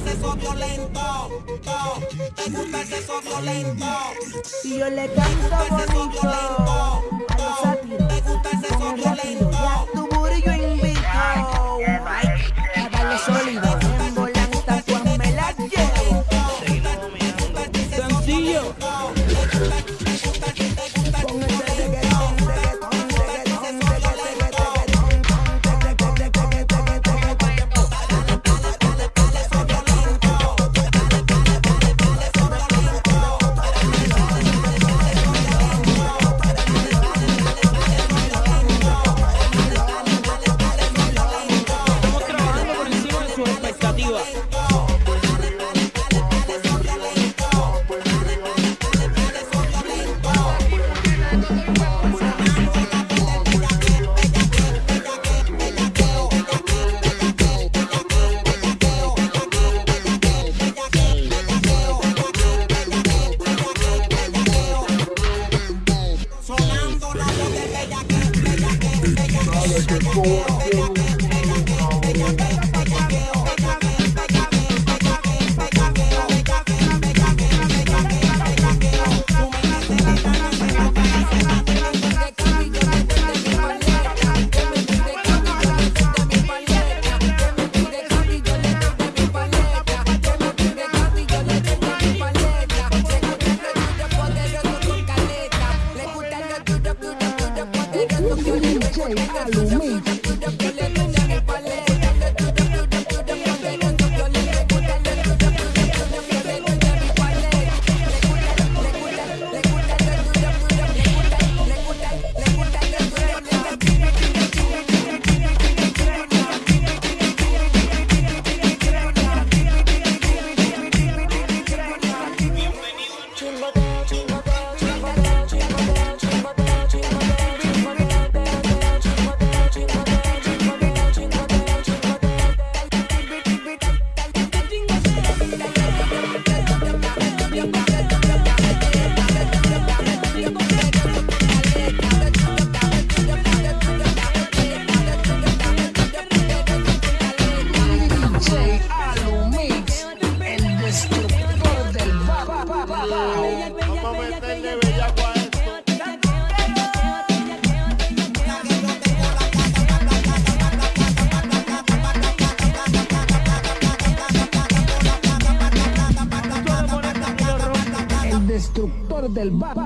el sexo violento. Te gusta yo le canto. Another. Alumí. Chumbo. El destructor del bar.